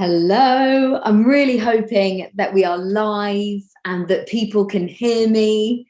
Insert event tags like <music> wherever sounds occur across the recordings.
Hello, I'm really hoping that we are live and that people can hear me.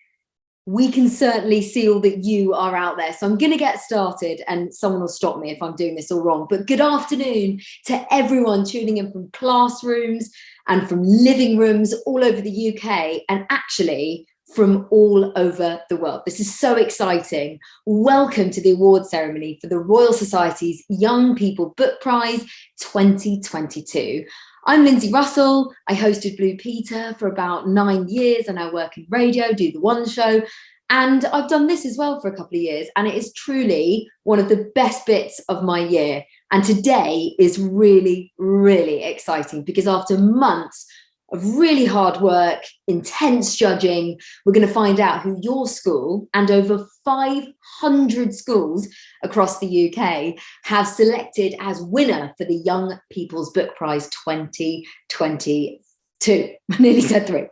We can certainly see all that you are out there. So I'm going to get started and someone will stop me if I'm doing this all wrong. But good afternoon to everyone tuning in from classrooms and from living rooms all over the UK. And actually, from all over the world. This is so exciting. Welcome to the award ceremony for the Royal Society's Young People Book Prize 2022. I'm Lindsey Russell. I hosted Blue Peter for about nine years and I work in radio, do the One Show. And I've done this as well for a couple of years. And it is truly one of the best bits of my year. And today is really, really exciting because after months of really hard work, intense judging. We're going to find out who your school and over 500 schools across the UK have selected as winner for the Young People's Book Prize 2022. <laughs> I nearly said three.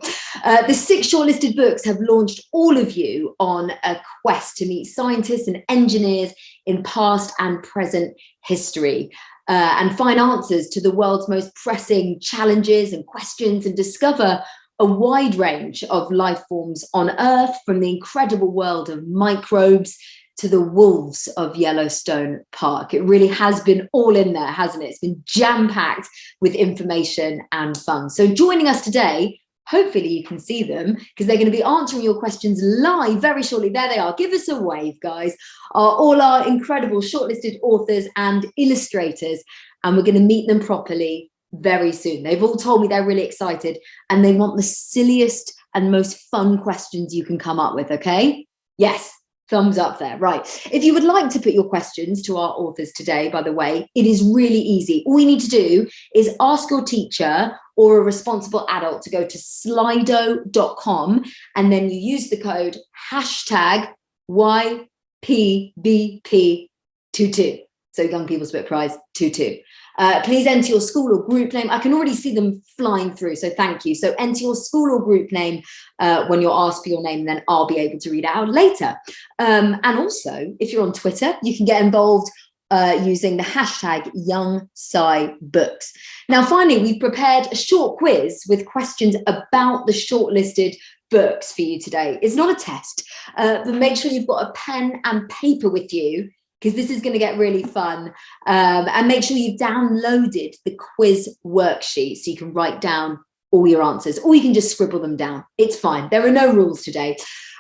Uh, the six shortlisted books have launched all of you on a quest to meet scientists and engineers in past and present history uh, and find answers to the world's most pressing challenges and questions and discover a wide range of life forms on Earth, from the incredible world of microbes to the wolves of Yellowstone Park. It really has been all in there, hasn't it? It's been jam-packed with information and fun. So joining us today hopefully you can see them because they're going to be answering your questions live very shortly. There they are. Give us a wave, guys. Are all our incredible shortlisted authors and illustrators, and we're going to meet them properly very soon. They've all told me they're really excited and they want the silliest and most fun questions you can come up with, okay? Yes, thumbs up there. Right. If you would like to put your questions to our authors today by the way it is really easy. All you need to do is ask your teacher or a responsible adult to go to slido.com and then you use the code hashtag YPBP22 so young people's book prize 22 uh, please enter your school or group name. I can already see them flying through, so thank you. So enter your school or group name uh, when you're asked for your name, then I'll be able to read it out later. Um, and also, if you're on Twitter, you can get involved uh, using the hashtag Young Sci Books. Now, finally, we've prepared a short quiz with questions about the shortlisted books for you today. It's not a test, uh, but make sure you've got a pen and paper with you because this is going to get really fun. Um, and make sure you've downloaded the quiz worksheet so you can write down all your answers, or you can just scribble them down. It's fine. There are no rules today.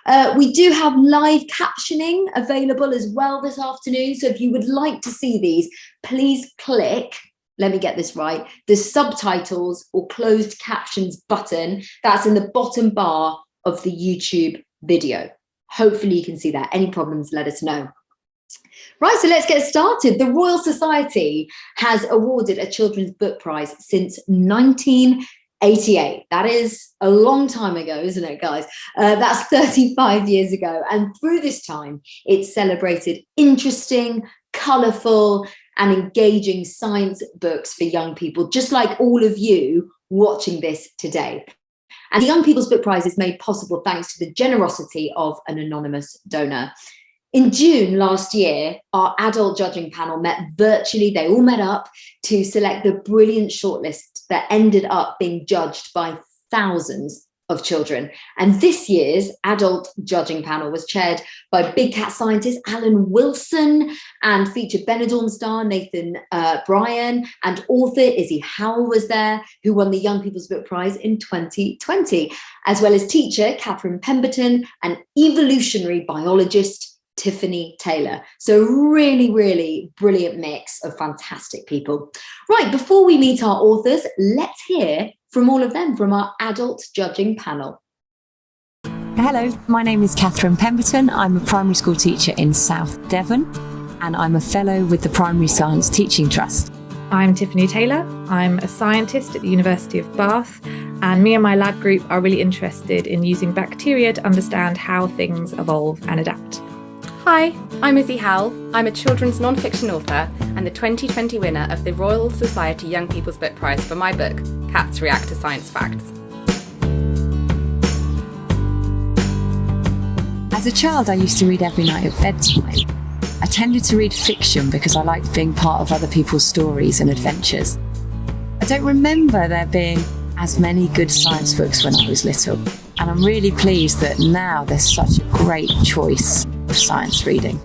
Uh, we do have live captioning available as well this afternoon. So if you would like to see these, please click, let me get this right, the subtitles or closed captions button that's in the bottom bar of the YouTube video. Hopefully you can see that. Any problems, let us know. Right, so let's get started. The Royal Society has awarded a children's book prize since 1988. That is a long time ago, isn't it, guys? Uh, that's 35 years ago. And through this time, it celebrated interesting, colourful and engaging science books for young people, just like all of you watching this today. And the Young People's Book Prize is made possible thanks to the generosity of an anonymous donor. In June last year, our adult judging panel met virtually, they all met up to select the brilliant shortlist that ended up being judged by thousands of children. And this year's adult judging panel was chaired by big cat scientist Alan Wilson and featured Benidorm star Nathan uh, Bryon and author Izzy Howell was there, who won the Young People's Book Prize in 2020, as well as teacher Catherine Pemberton and evolutionary biologist Tiffany Taylor. So really, really brilliant mix of fantastic people. Right, before we meet our authors, let's hear from all of them from our adult judging panel. Hello, my name is Catherine Pemberton. I'm a primary school teacher in South Devon and I'm a fellow with the Primary Science Teaching Trust. I'm Tiffany Taylor. I'm a scientist at the University of Bath and me and my lab group are really interested in using bacteria to understand how things evolve and adapt. Hi, I'm Izzy Howell. I'm a children's non-fiction author and the 2020 winner of the Royal Society Young People's Book Prize for my book, Cats React to Science Facts. As a child, I used to read every night at bedtime. I tended to read fiction because I liked being part of other people's stories and adventures. I don't remember there being as many good science books when I was little. And I'm really pleased that now there's such a great choice of science reading.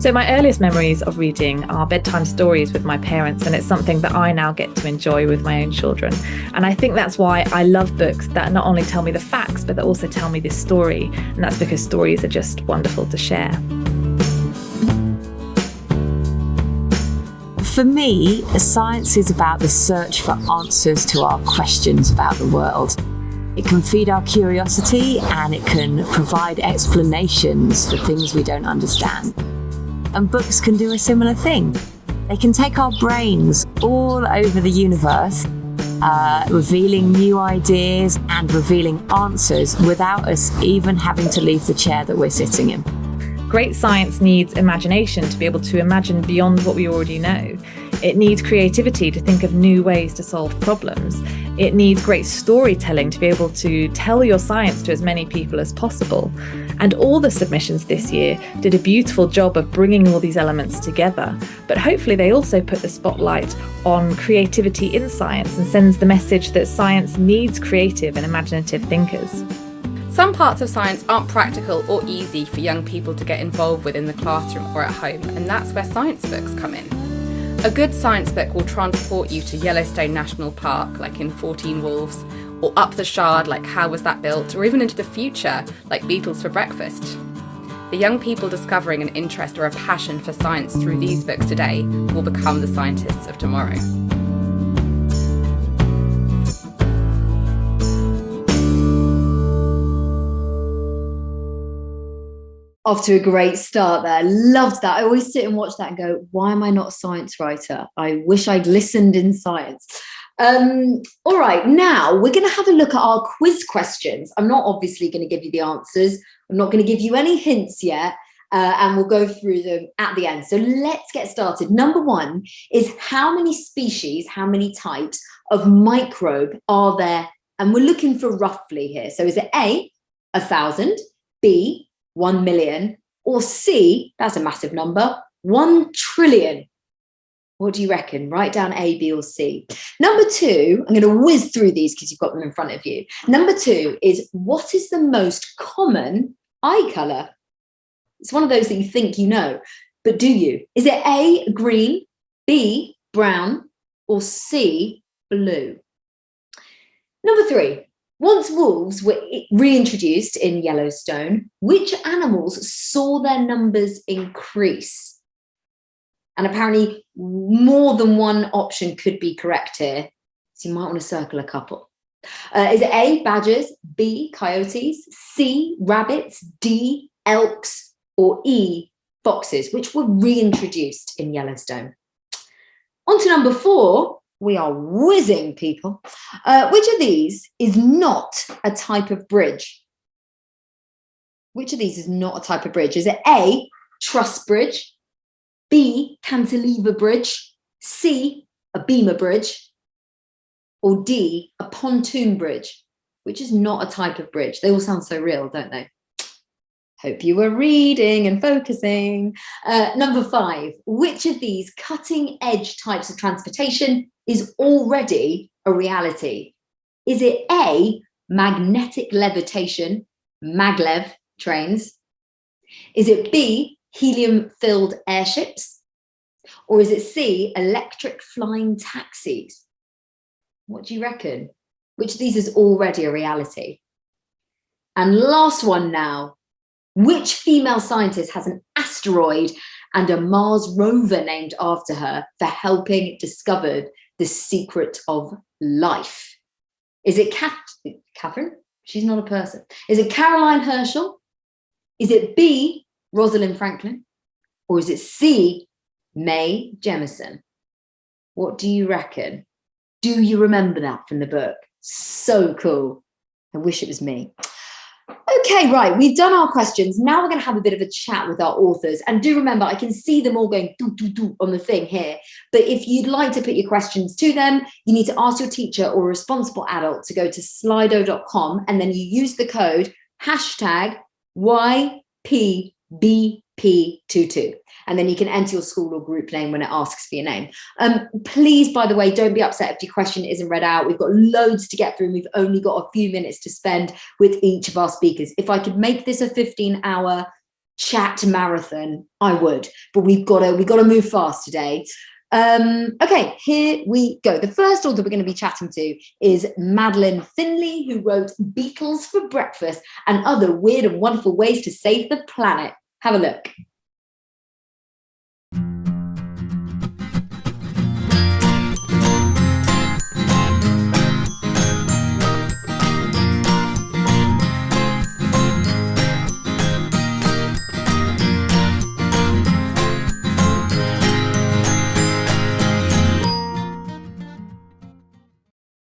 So, my earliest memories of reading are bedtime stories with my parents, and it's something that I now get to enjoy with my own children. And I think that's why I love books that not only tell me the facts, but that also tell me this story. And that's because stories are just wonderful to share. For me, science is about the search for answers to our questions about the world. It can feed our curiosity and it can provide explanations for things we don't understand. And books can do a similar thing. They can take our brains all over the universe, uh, revealing new ideas and revealing answers without us even having to leave the chair that we're sitting in. Great science needs imagination to be able to imagine beyond what we already know. It needs creativity to think of new ways to solve problems. It needs great storytelling to be able to tell your science to as many people as possible. And all the submissions this year did a beautiful job of bringing all these elements together. But hopefully, they also put the spotlight on creativity in science and sends the message that science needs creative and imaginative thinkers. Some parts of science aren't practical or easy for young people to get involved with in the classroom or at home, and that's where science books come in. A good science book will transport you to Yellowstone National Park, like in 14 Wolves, or up the Shard, like How Was That Built, or even into the future, like Beetles for Breakfast. The young people discovering an interest or a passion for science through these books today will become the scientists of tomorrow. Off to a great start there. Loved that. I always sit and watch that and go, why am I not a science writer? I wish I'd listened in science. Um, all right, now we're going to have a look at our quiz questions. I'm not obviously going to give you the answers. I'm not going to give you any hints yet. Uh, and we'll go through them at the end. So let's get started. Number one is how many species, how many types of microbe are there? And we're looking for roughly here. So is it A, a thousand, B, 1 million, or C, that's a massive number, 1 trillion. What do you reckon? Write down A, B, or C. Number two, I'm going to whiz through these because you've got them in front of you. Number two is what is the most common eye colour? It's one of those that you think you know, but do you? Is it A, green, B, brown, or C, blue? Number three, once wolves were reintroduced in Yellowstone, which animals saw their numbers increase? And apparently more than one option could be correct here. So you might want to circle a couple. Uh, is it A, badgers, B, coyotes, C, rabbits, D, elks, or E, foxes, which were reintroduced in Yellowstone? On to number four, we are whizzing people. Uh, which of these is not a type of bridge? Which of these is not a type of bridge? Is it A, truss bridge, B, cantilever bridge, C, a beamer bridge, or D, a pontoon bridge, which is not a type of bridge? They all sound so real, don't they? Hope you were reading and focusing. Uh, number five, which of these cutting edge types of transportation is already a reality? Is it A, magnetic levitation, maglev trains? Is it B, helium filled airships? Or is it C, electric flying taxis? What do you reckon? Which of these is already a reality? And last one now, which female scientist has an asteroid and a Mars rover named after her for helping discover the secret of life? Is it Catherine? She's not a person. Is it Caroline Herschel? Is it B, Rosalind Franklin? Or is it C, Mae Jemison? What do you reckon? Do you remember that from the book? So cool. I wish it was me. Okay, right, we've done our questions. Now we're going to have a bit of a chat with our authors. And do remember, I can see them all going doo, doo, doo on the thing here. But if you'd like to put your questions to them, you need to ask your teacher or responsible adult to go to slido.com and then you use the code hashtag YPBP P22. And then you can enter your school or group name when it asks for your name. Um, please, by the way, don't be upset if your question isn't read out. We've got loads to get through and we've only got a few minutes to spend with each of our speakers. If I could make this a 15 hour chat marathon, I would, but we've got to, we've got to move fast today. Um, okay, here we go. The first author we're going to be chatting to is Madeleine Finlay, who wrote Beetles for Breakfast and Other Weird and Wonderful Ways to Save the Planet. Have a look.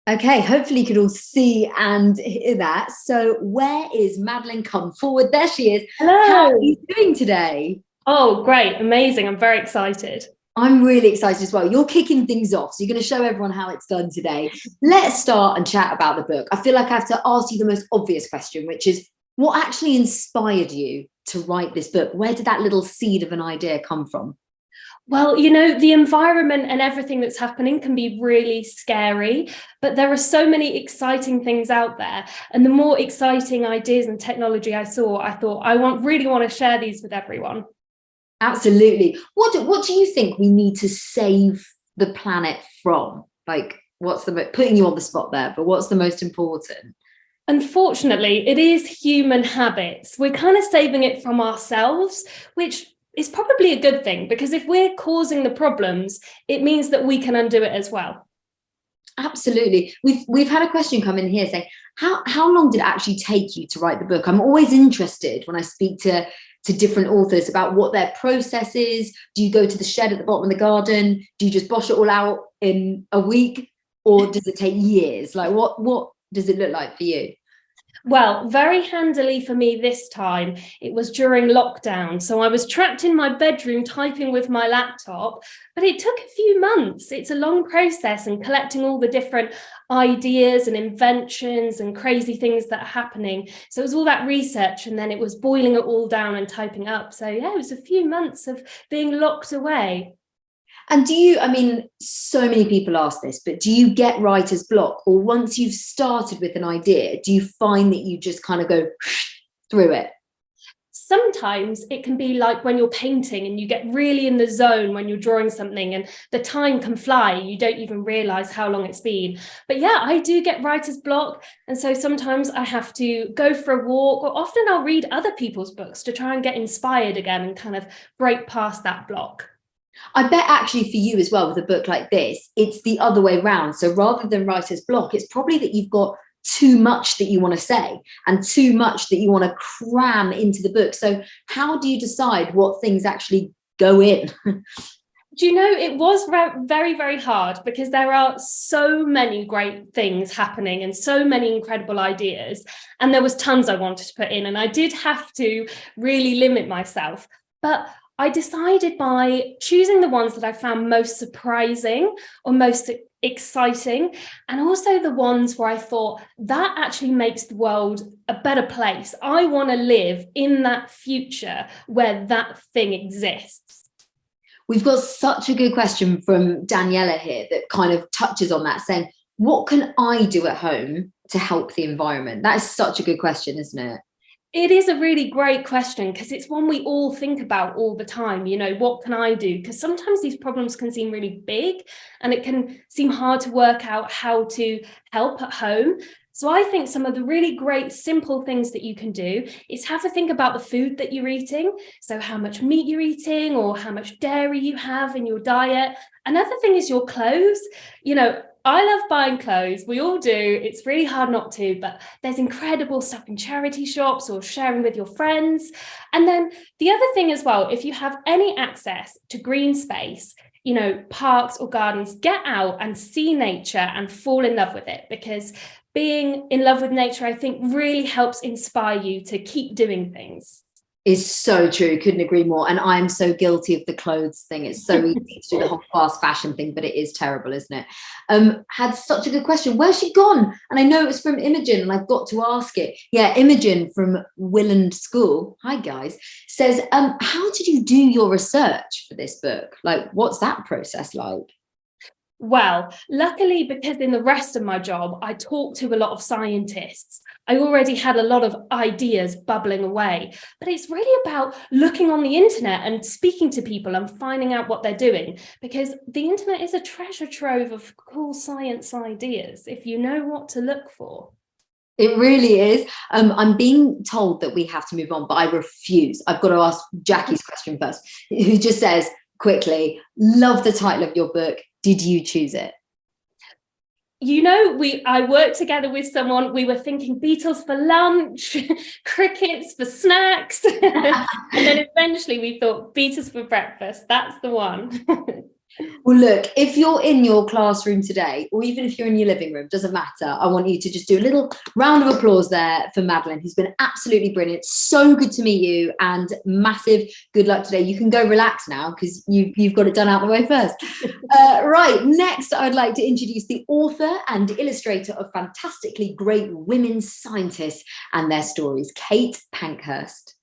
Okay, hopefully you can all see and hear that. So where is Madeleine Come forward. There she is. Hello. How are you doing today? Oh, great. Amazing. I'm very excited. I'm really excited as well. You're kicking things off. So you're going to show everyone how it's done today. Let's start and chat about the book. I feel like I have to ask you the most obvious question, which is what actually inspired you to write this book? Where did that little seed of an idea come from? Well, you know, the environment and everything that's happening can be really scary, but there are so many exciting things out there. And the more exciting ideas and technology I saw, I thought I want really want to share these with everyone. Absolutely. What do, what do you think we need to save the planet from? Like, what's the putting you on the spot there, but what's the most important? Unfortunately, it is human habits. We're kind of saving it from ourselves, which is probably a good thing because if we're causing the problems, it means that we can undo it as well. Absolutely. We've we've had a question come in here saying, how, how long did it actually take you to write the book? I'm always interested when I speak to, to different authors about what their process is. Do you go to the shed at the bottom of the garden? Do you just bosh it all out in a week? Or does it take years? Like what, what does it look like for you? Well, very handily for me this time, it was during lockdown. So I was trapped in my bedroom typing with my laptop, but it took a few months. It's a long process and collecting all the different ideas and inventions and crazy things that are happening. So it was all that research and then it was boiling it all down and typing up. So yeah, it was a few months of being locked away. And do you, I mean, so many people ask this, but do you get writer's block or once you've started with an idea, do you find that you just kind of go <sniffs> through it? Sometimes it can be like when you're painting and you get really in the zone when you're drawing something and the time can fly, you don't even realize how long it's been. But yeah, I do get writer's block. And so sometimes I have to go for a walk or often I'll read other people's books to try and get inspired again and kind of break past that block. I bet actually for you as well with a book like this, it's the other way around. So rather than writer's block, it's probably that you've got too much that you want to say and too much that you want to cram into the book. So how do you decide what things actually go in? <laughs> do you know it was very very hard because there are so many great things happening and so many incredible ideas and there was tons i wanted to put in and i did have to really limit myself but I decided by choosing the ones that I found most surprising or most exciting and also the ones where I thought that actually makes the world a better place. I want to live in that future where that thing exists. We've got such a good question from Daniela here that kind of touches on that saying, what can I do at home to help the environment? That is such a good question, isn't it? It is a really great question because it's one we all think about all the time. You know, what can I do? Because sometimes these problems can seem really big and it can seem hard to work out how to help at home. So I think some of the really great simple things that you can do is have a think about the food that you're eating. So how much meat you're eating or how much dairy you have in your diet. Another thing is your clothes. You know, I love buying clothes. We all do. It's really hard not to, but there's incredible stuff in charity shops or sharing with your friends. And then the other thing as well, if you have any access to green space, you know, parks or gardens, get out and see nature and fall in love with it because being in love with nature, I think really helps inspire you to keep doing things. Is so true. Couldn't agree more. And I'm so guilty of the clothes thing. It's so easy to do the whole <laughs> fast fashion thing, but it is terrible, isn't it? Um, had such a good question. Where's she gone? And I know it was from Imogen, and I've got to ask it. Yeah, Imogen from Willand School. Hi guys. Says, um, how did you do your research for this book? Like, what's that process like? Well, luckily, because in the rest of my job, I talk to a lot of scientists. I already had a lot of ideas bubbling away, but it's really about looking on the internet and speaking to people and finding out what they're doing, because the internet is a treasure trove of cool science ideas if you know what to look for. It really is. Um, I'm being told that we have to move on, but I refuse. I've got to ask Jackie's question first, who just says quickly, love the title of your book did you choose it? you know, we I worked together with someone, we were thinking beetles for lunch, <laughs> crickets for snacks. <laughs> and then eventually we thought beetles for breakfast. That's the one. <laughs> Well, look, if you're in your classroom today, or even if you're in your living room, doesn't matter. I want you to just do a little round of applause there for Madeleine, who's been absolutely brilliant. So good to meet you and massive good luck today. You can go relax now because you, you've got it done out the way first. <laughs> Uh, right, next, I'd like to introduce the author and illustrator of fantastically great women scientists and their stories, Kate Pankhurst.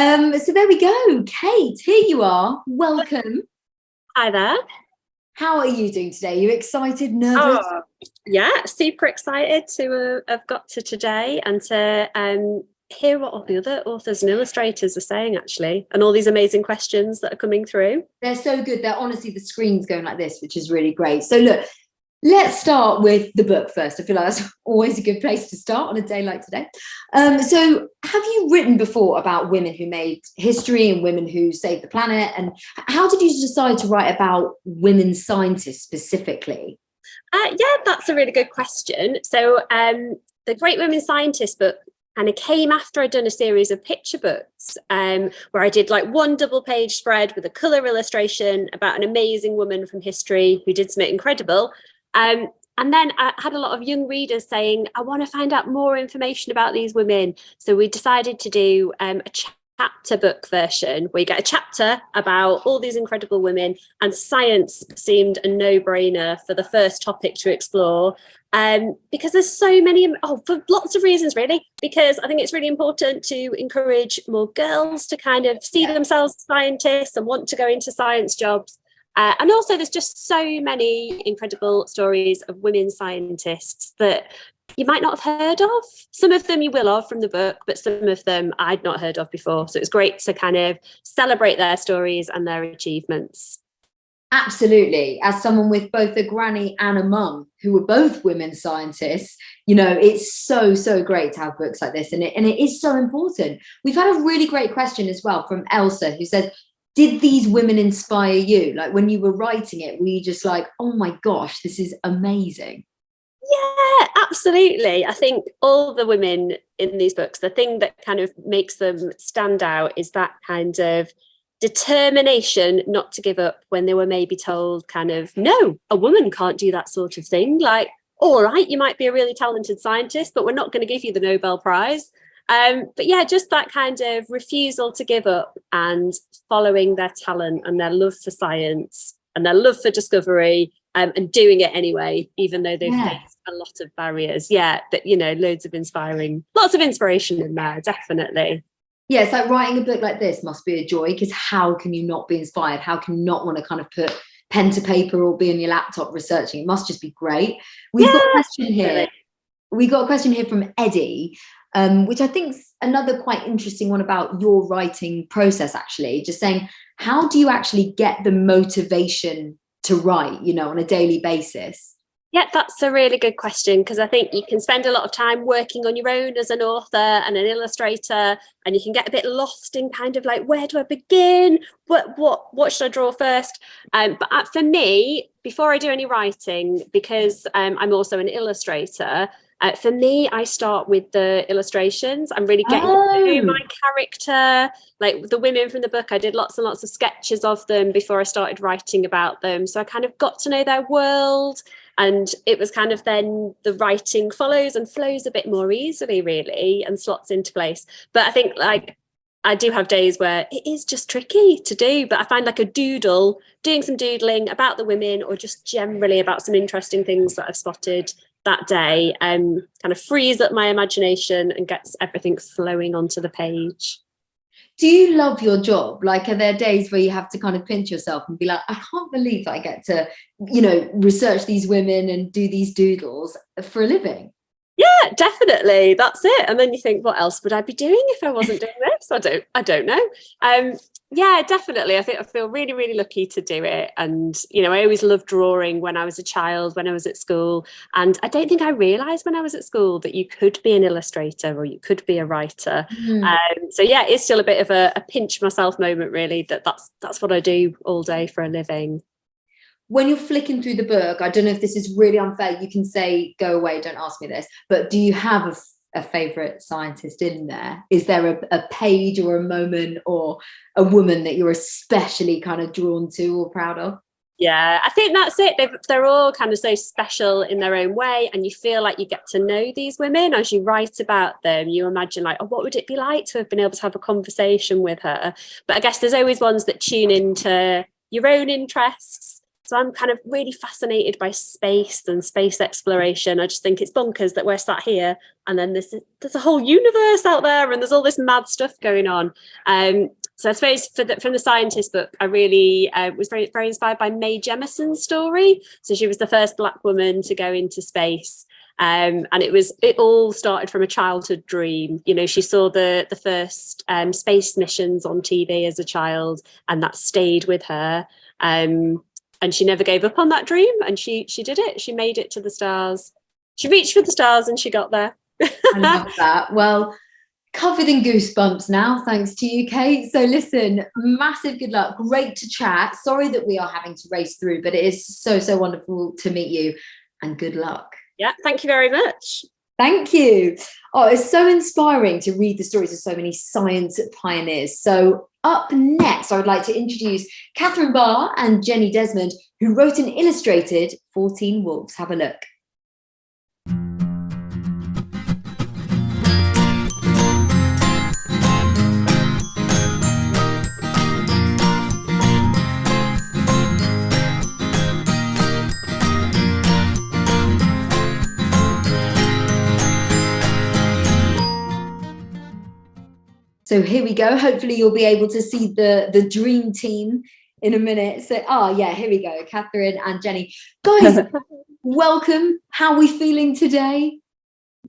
Um, so there we go. Kate, here you are. Welcome. Hi there. How are you doing today? Are you excited, nervous? Oh, yeah, super excited to uh, have got to today and to um, hear what all the other authors and illustrators are saying actually and all these amazing questions that are coming through. They're so good. They're honestly the screen's going like this, which is really great. So look, Let's start with the book first. I feel like that's <laughs> always a good place to start on a day like today. Um, so have you written before about women who made history and women who saved the planet? And how did you decide to write about women scientists specifically? Uh, yeah, that's a really good question. So um, the Great Women Scientists book and it came after I'd done a series of picture books um, where I did like one double page spread with a colour illustration about an amazing woman from history who did something incredible. Um, and then I had a lot of young readers saying, I want to find out more information about these women. So we decided to do um, a chapter book version where you get a chapter about all these incredible women and science seemed a no-brainer for the first topic to explore um, because there's so many, oh, for lots of reasons really, because I think it's really important to encourage more girls to kind of see yeah. themselves as scientists and want to go into science jobs. Uh, and also there's just so many incredible stories of women scientists that you might not have heard of. Some of them you will have from the book, but some of them I'd not heard of before. So it's great to kind of celebrate their stories and their achievements. Absolutely. As someone with both a granny and a mum who were both women scientists, you know, it's so, so great to have books like this. And it, and it is so important. We've had a really great question as well from Elsa who said, did these women inspire you? Like when you were writing it, were you just like, oh my gosh, this is amazing? Yeah, absolutely. I think all the women in these books, the thing that kind of makes them stand out is that kind of determination not to give up when they were maybe told kind of, no, a woman can't do that sort of thing. Like, all right, you might be a really talented scientist, but we're not going to give you the Nobel Prize. Um, but yeah, just that kind of refusal to give up and following their talent and their love for science and their love for discovery um, and doing it anyway, even though they've yeah. faced a lot of barriers. Yeah, that, you know, loads of inspiring, lots of inspiration in there, definitely. Yeah, it's like writing a book like this must be a joy because how can you not be inspired? How can you not want to kind of put pen to paper or be on your laptop researching? It must just be great. We've yeah, got a question here. We got a question here from Eddie um, which I think is another quite interesting one about your writing process, actually, just saying, how do you actually get the motivation to write, you know, on a daily basis? Yeah, that's a really good question because I think you can spend a lot of time working on your own as an author and an illustrator, and you can get a bit lost in kind of like where do I begin? What what what should I draw first? Um, but uh, for me, before I do any writing, because um, I'm also an illustrator, uh, for me, I start with the illustrations. I'm really getting Oh. to my character, like the women from the book. I did lots and lots of sketches of them before I started writing about them. So I kind of got to know their world. And it was kind of then the writing follows and flows a bit more easily, really, and slots into place. But I think like I do have days where it is just tricky to do, but I find like a doodle, doing some doodling about the women or just generally about some interesting things that I've spotted that day um, kind of frees up my imagination and gets everything flowing onto the page. Do you love your job? Like, are there days where you have to kind of pinch yourself and be like, I can't believe I get to, you know, research these women and do these doodles for a living? Yeah, definitely. That's it. And then you think, what else would I be doing if I wasn't doing this? I don't, I don't know. Um, yeah, definitely. I think I feel really, really lucky to do it. And, you know, I always loved drawing when I was a child, when I was at school. And I don't think I realized when I was at school that you could be an illustrator or you could be a writer. Hmm. Um, so yeah, it's still a bit of a, a pinch myself moment, really, that that's, that's what I do all day for a living. when you're flicking through the book, I don't know if this is really unfair. You can say, go away, don't ask me this. But do you have a, a favorite scientist in there? Is there a, a page or a moment or a woman that you're especially kind of drawn to or proud of? Yeah, I think that's it. They've, they're all kind of so special in their own way, and you feel like you get to know these women as you write about them. You imagine, like, oh, what would it be like to have been able to have a conversation with her? But I guess there's always ones that tune into your own interests. So I'm kind of really fascinated by space and space exploration. I just think it's bonkers that we're sat here and then there's there's a whole universe out there and there's all this mad stuff going on. Um, so I suppose for the, from the scientist book, I really uh, was very very inspired by Mae Jemison's story. So she was the first Black woman to go into space. Um, and it was it all started from a childhood dream. You know, she saw the the first um, space missions on TV as a child, and that stayed with her. Um, and she never gave up on that dream, and she she did it. She made it to the stars. She reached for the stars, and she got there. I love that. Well, covered in goosebumps now, thanks to you, Kate. So listen, massive good luck. Great to chat. Sorry that we are having to race through, but it is so, so wonderful to meet you and good luck. yeah, thank you very much. Thank you. Oh, it's so inspiring to read the stories of so many science pioneers. So up next, I would like to introduce Catherine Barr and Jenny Desmond, who wrote and illustrated 14 Wolves. Have a look. So here we go. Hopefully you'll be able to see the, the dream team in a minute. So, oh yeah, here we go. Catherine and Jenny. Guys, <laughs> welcome. How are we feeling today?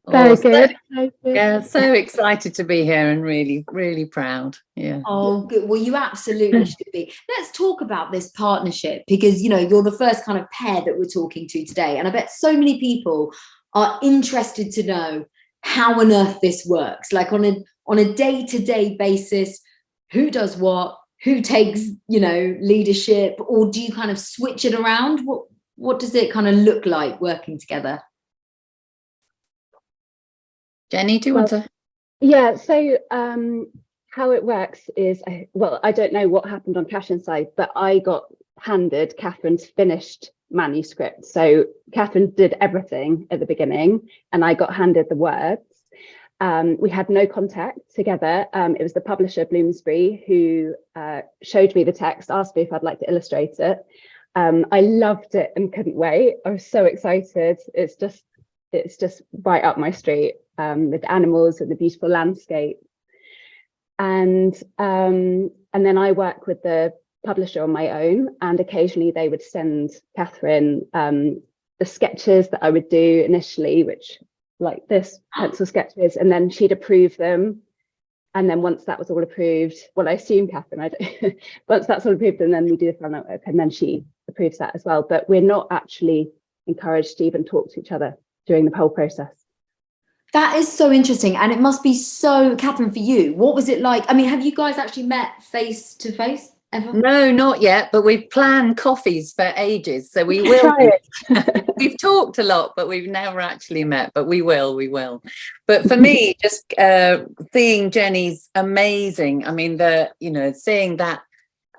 Very so- good. very good. Yeah, so excited to be here and really, really proud. Yeah. Oh, good. Well, you absolutely <laughs> should be. Let's talk about this partnership because, you know, you're the first kind of pair that we're talking to today. And I bet so many people are interested to know how on earth this works, like on a on a day-to-day basis, who does what, who takes, you know, leadership, or do you kind of switch it around? What what does it kind of look like working together? Jenny, do you want to? Yeah, so um, how it works is, I- well, I don't know what happened on Cash Inside, but I got handed Catherine's finished manuscript. So Catherine did everything at the beginning, and I got handed the words. Um, we had no contact together. Um, it was the publisher Bloomsbury who uh, showed me the text, asked me if I'd like to illustrate it. Um, I loved it and couldn't wait. I was so excited. It's just, it's just right up my street um, with animals and the beautiful landscape. And um, and then I work with the publisher on my own, and occasionally they would send Catherine um, the sketches that I would do initially, which like this pencil sketches, and then she'd approve them. And then once that was all approved, well, I assume Catherine, I don't, <laughs> once that's all approved, and then we do the final work, and then she approves that as well. But we're not actually encouraged to even talk to each other during the whole process. That is so interesting. And it must be so, Catherine, for you, what was it like? I mean, have you guys actually met face to face ever? No, not yet, but we've planned coffees for ages. So we will. <laughs> We've talked a lot, but we've never actually met, but we will, we will. But for me, <laughs> just uh, seeing Jenny's amazing, I mean, the, you know, seeing that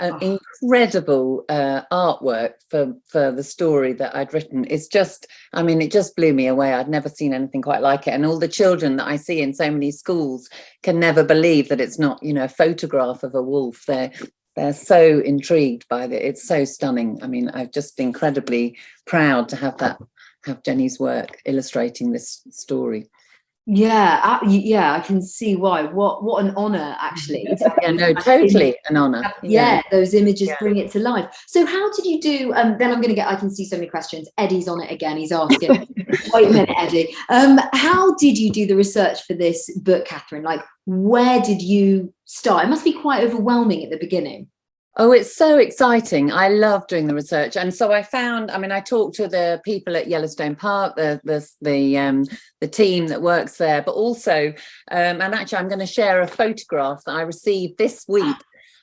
uh, Oh. incredible uh, artwork for, for the story that I'd written. It's just, I mean, it just blew me away. I'd never seen anything quite like it. And all the children that I see in so many schools can never believe that it's not, you know, a photograph of a wolf. They're, they're so intrigued by it. It's so stunning. I mean, I'm just incredibly proud to have that, have Jenny's work illustrating this story. Yeah, uh, yeah, I can see why. What what an honor, actually. <laughs> Yeah, no, totally an honor. have- yeah, those images Yeah. bring it to life. So how did you do? Um, then I'm going to get. I can see so many questions. Eddie's on it again. He's asking. <laughs> Wait a minute, Eddie. Um, how did you do the research for this book, Catherine? Like, where did you start? It must be quite overwhelming at the beginning. Oh, it's so exciting. I love doing the research. And so I found, I mean, I talked to the people at Yellowstone Park, the the the um the team that works there, but also um and actually I'm going to share a photograph that I received this week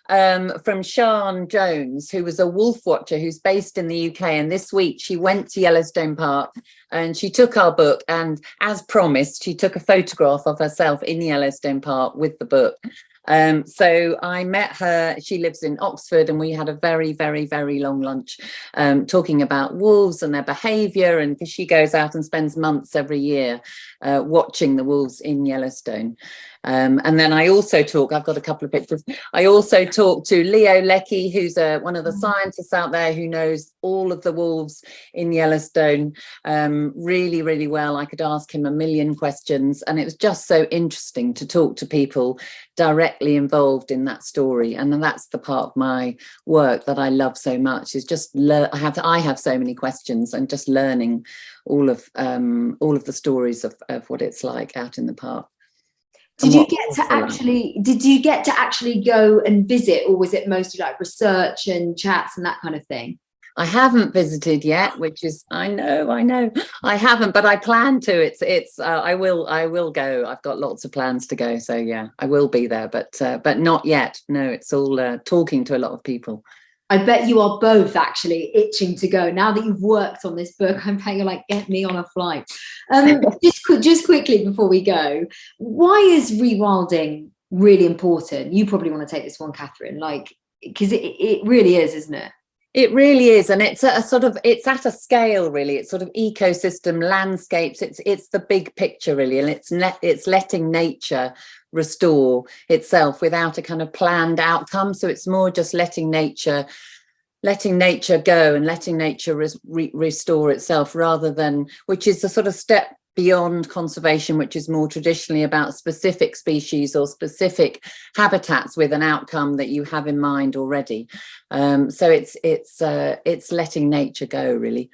um from Sian Jones, who was a wolf watcher who's based in the UK. And this week she went to Yellowstone Park and she took our book and as promised, she took a photograph of herself in Yellowstone Park with the book. Um, so I met her, she lives in Oxford, and we had a very, very, very long lunch um, talking about wolves and their behaviour. And because she goes out and spends months every year uh, watching the wolves in Yellowstone. Um, and then I also talk, I've got a couple of pictures. I also talk to Leo Leckie, who's uh, one of the scientists out there who knows all of the wolves in Yellowstone um, really, really well. I could ask him a million questions, and it was just so interesting to talk to people directly involved in that story. And that's the part of my work that I love so much is just. I have I have so many questions and just learning all of um, all of the stories of, of what it's like out in the park. Did you get to actually? Did you get to actually go and visit, or was it mostly like research and chats and that kind of thing? I haven't visited yet, which is I know, I know, I haven't, but I plan to. It's it's uh, I will I will go. I've got lots of plans to go, so yeah, I will be there, but uh, but not yet. No, it's all uh, talking to a lot of people. I bet you are both actually itching to go now that you've worked on this book. <laughs> I'm bet you're like, get me on a flight. Um, <laughs> just qu- just quickly before we go, why is rewilding really important? You probably want to take this one, Catherine. Like, because it, it really is, isn't it? It really is, and it's a, a sort of it's at a scale really. It's sort of ecosystem landscapes. It's it's the big picture really, and it's net it's letting nature restore itself without a kind of planned outcome. So it's more just letting nature letting nature go and letting nature re, restore itself rather than which is a sort of step beyond conservation which is more traditionally about specific species or specific habitats with an outcome that you have in mind already um, so it's it's uh, it's letting nature go really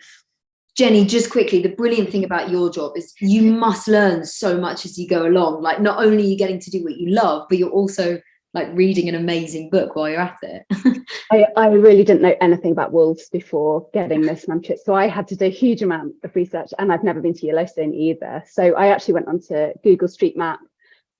Jenny, just quickly, the brilliant thing about your job is you must learn so much as you go along. Like, not only are you getting to do what you love, but you're also like reading an amazing book while you're at it. <laughs> I, I really didn't know anything about wolves before getting this manuscript, so I had to do a huge amount of research, and I've never been to Yellowstone either. So I actually went onto Google Street Map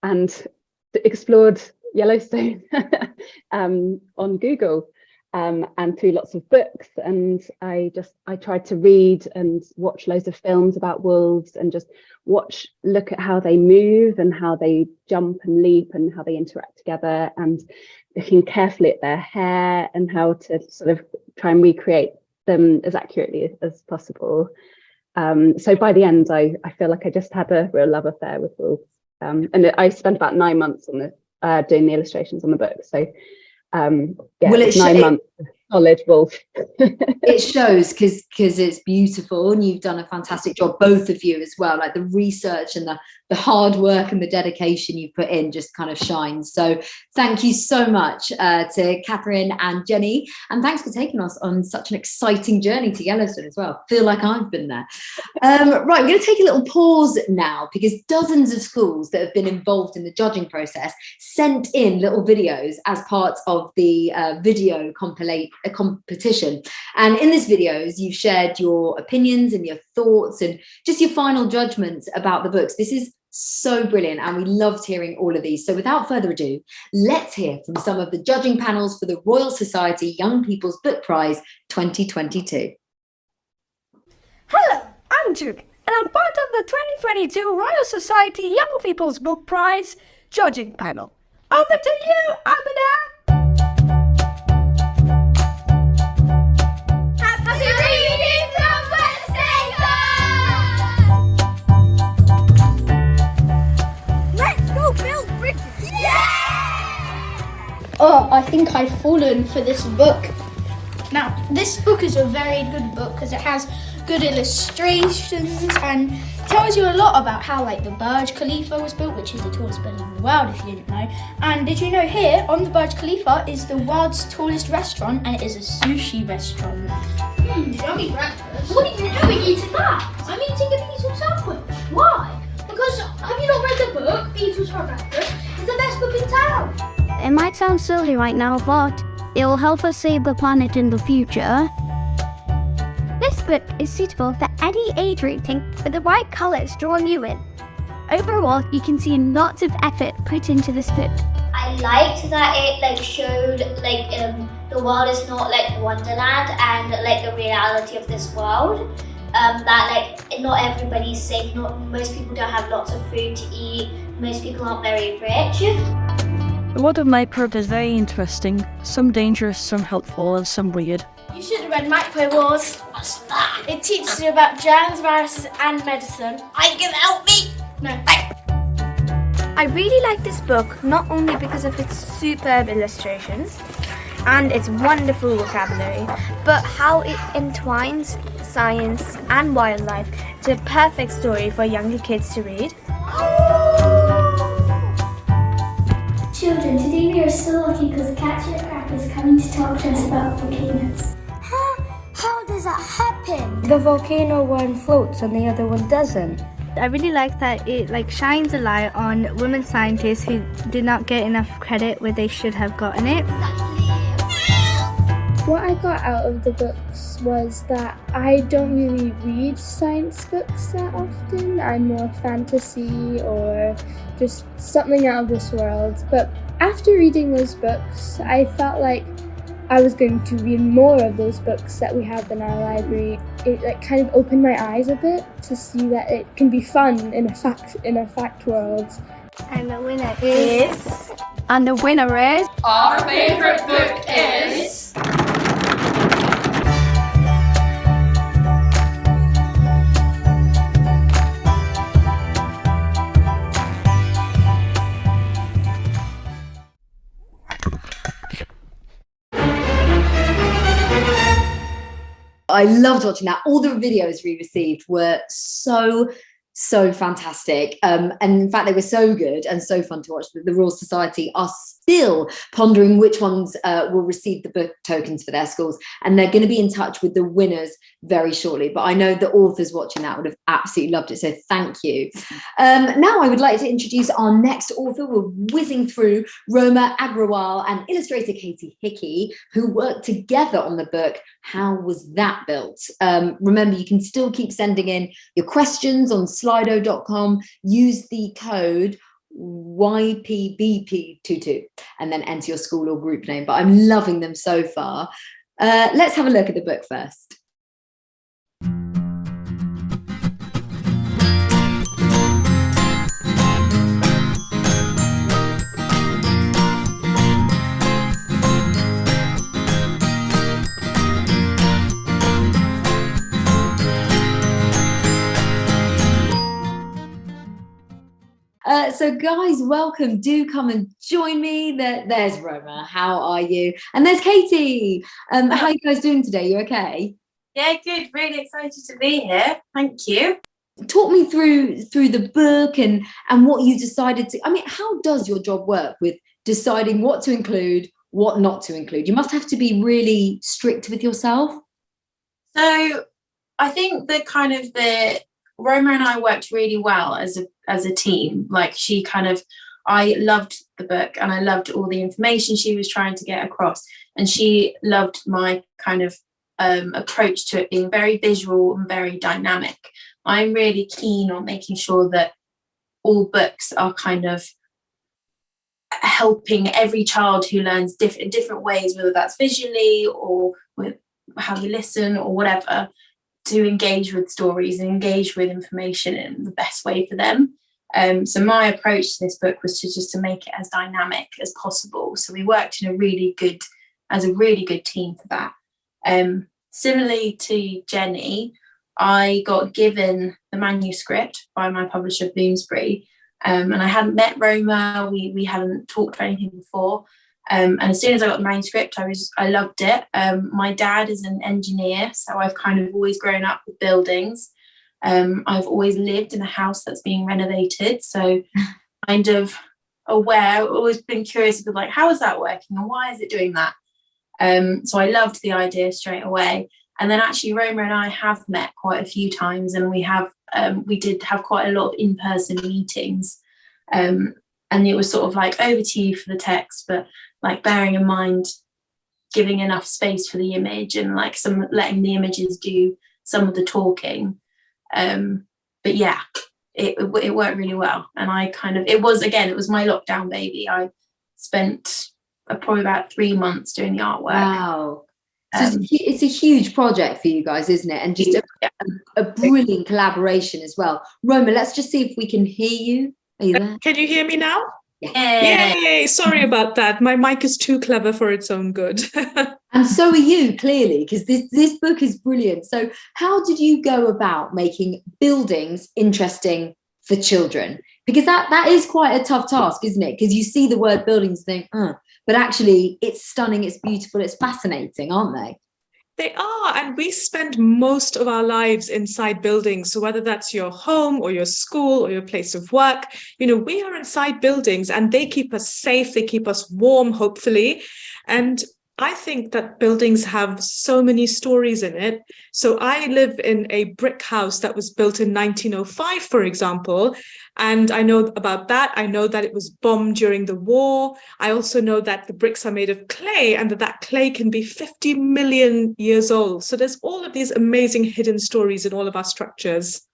and explored Yellowstone <laughs> um, on Google um, and through lots of books. And I just I tried to read and watch loads of films about wolves and just watch, look at how they move and how they jump and leap and how they interact together and looking carefully at their hair and how to sort of try and recreate them as accurately as possible. Um, so by the end, I, I feel like I just had a real love affair with wolves. Um, and I spent about nine months on the uh, doing the illustrations on the book. So um, yeah, Well, it's nine months solid wolf. <laughs> it shows because because it's beautiful and you've done a fantastic job both of you as well like the research and the the hard work and the dedication you've put in just kind of shines. So thank you so much uh, to Catherine and Jenny. And thanks for taking us on such an exciting journey to Yellowstone as well. Feel like I've been there. Um, right, we're going to take a little pause now because dozens of schools that have been involved in the judging process sent in little videos as part of the uh, video compilate a competition. And in these videos, you've shared your opinions and your thoughts and just your final judgments about the books. This is so brilliant and we loved hearing all of these. So without further ado, let's hear from some of the judging panels for the Royal Society Young People's Book Prize 2022. Hello, I'm Duke and I'm part of the 2022 Royal Society Young People's Book Prize judging panel. Over to you, Abida! Think I've fallen for this book. Now, this book is a very good book because it has good illustrations and tells you a lot about how like the Burj Khalifa was built, which is the tallest building in the world if you didn't know. And did you know here on the Burj Khalifa is the world's tallest restaurant and it is a sushi restaurant. Hmm, yummy breakfast. What are you doing eating that? I'm eating a beetle sandwich. Why? Because have you not read the book, Beetles for Breakfast? It's the best book in town. It might sound silly right now, but it will help us save the planet in the future. This book is suitable for any age rating with the right colours drawing you in. Overall, you can see lots of effort put into this book. I liked that it like showed like um, the world is not like Wonderland and like the reality of this world. Um, that like not everybody's safe. Not most people don't have lots of food to eat. Most people aren't very rich. The world of Minecraft is very interesting. Some dangerous, some helpful, and some weird. You should have read Microbe Wars. What's that? It teaches you about germs, viruses, and medicine. Are you going to help me. No. I really like this book not only because of its superb illustrations and its wonderful vocabulary, but how it entwines science and wildlife to a perfect story for younger kids to read. Children, today we are so lucky because Katia Krafft is coming to talk to us about volcanoes. Huh? How does that happen? The volcano one floats and the other one doesn't. I really like that it like shines a light on women scientists who did not get enough credit where they should have gotten it. What I got out of the books was that I don't really read science books that often. I'm more fantasy or just something out of this world. But after reading those books, I felt like I was going to read more of those books that we have in our library. It like kind of opened my eyes a bit to see that it can be fun in a fact in a fact world. And the winner is. And the winner is. Our favourite book is. I loved watching that. All the videos we received were so, so fantastic. Um, and in fact, they were so good and so fun to watch that the Royal Society are still pondering which ones uh, will receive the book tokens for their schools. And they're going to be in touch with the winners very shortly. But I know the authors watching that would have absolutely loved it. So thank you. Um, now I would like to introduce our next author. We're whizzing through Roma Agrawal and illustrator Katie Hickey, who worked together on the book how was that built? Um, remember, you can still keep sending in your questions on slido.com. Use the code YPBP22 and then enter your school or group name. But I'm loving them so far. Uh, let's have a look at the book first. Uh, so guys, welcome. Do come and join me. There, there's Roma. How are you? And there's Katie. Um, how are you guys doing today? You okay? Yeah, good. Really excited to be here. Thank you. talk me through through the book and and what you decided to i mean how does your job work with deciding what to include what not to include you must have to be really strict with yourself so i think the kind of the roma and i worked really well as a as a team. Like she kind of i loved the book and i loved all the information she was trying to get across. And she loved my kind of um, approach to it being very visual and very dynamic. I'm really keen on making sure that all books are kind of helping every child who learns different different ways, whether that's visually or with how you listen or whatever, to engage with stories and engage with information in the best way for them. Um, so my approach to this book was to just to make it as dynamic as possible. So we worked in a really good, as a really good team for that. Um, similarly to Jenny, I got given the manuscript by my publisher Bloomsbury um, and I hadn't met Roma, we, we hadn't talked or anything before. Um, and as soon as I got the manuscript, I was I loved it. Um, my dad is an engineer, so I've kind of always grown up with buildings. Um, I've always lived in a house that's being renovated, so <laughs> kind of aware, always been curious about like how is that working and why is it doing that? Um, so I loved the idea straight away. And then actually Roma and I have met quite a few times and we have, um, we did have quite a lot of in-person meetings. Um, and it was sort of like over to you for the text, but like bearing in mind, giving enough space for the image and like some letting the images do some of the talking. Um, but yeah, it, it worked really well. And I kind of, it was, again, it was my lockdown baby. I spent uh, probably about three months doing the artwork. Wow. So um, it's, a, huge project for you guys, isn't it? And just a, a, brilliant collaboration as well. Roma, let's just see if we can hear you. Are you there? Can you hear me now? Yeah. Yay! Sorry about that. My mic is too clever for its own good. <laughs> and so are you, clearly, because this, this book is brilliant. So how did you go about making buildings interesting for children? Because that, that is quite a tough task, isn't it? Because you see the word buildings and think, oh, but actually it's stunning, it's beautiful, it's fascinating, aren't they? They are, and we spend most of our lives inside buildings. So whether that's your home or your school or your place of work, you know, we are inside buildings and they keep us safe, they keep us warm, hopefully. And I think that buildings have so many stories in it. So I live in a brick house that was built in 1905, for example, and I know about that. I know that it was bombed during the war. I also know that the bricks are made of clay and that that clay can be 50 million years old. So there's all of these amazing hidden stories in all of our structures.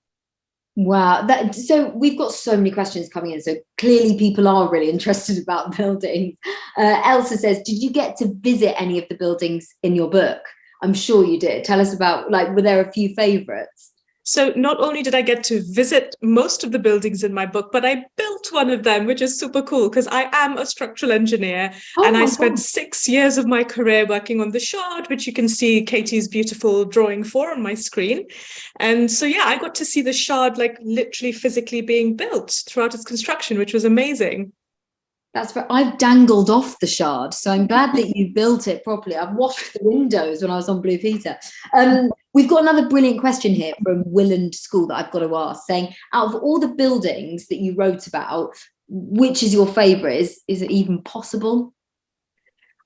Wow, that so we've got so many questions coming in. So clearly people are really interested about <laughs> buildings. Uh, Elsa says, did you get to visit any of the buildings in your book? I'm sure you did. Tell us about like, were there a few favorites? So not only did I get to visit most of the buildings in my book, but I built one of them, which is super cool because I am a structural engineer oh and I spent God. six years of my career working on the Shard, which you can see Katie's beautiful drawing for on my screen. And so, yeah, I got to see the Shard like literally physically being built throughout its construction, which was amazing. That's for, I've dangled off the shard, so I'm glad that you built it properly. I've washed the windows when I was on Blue Peter. Um, we've got another brilliant question here from Willand School that I've got to ask, saying, out of all the buildings that you wrote about, which is your favourite? Is, is it even possible?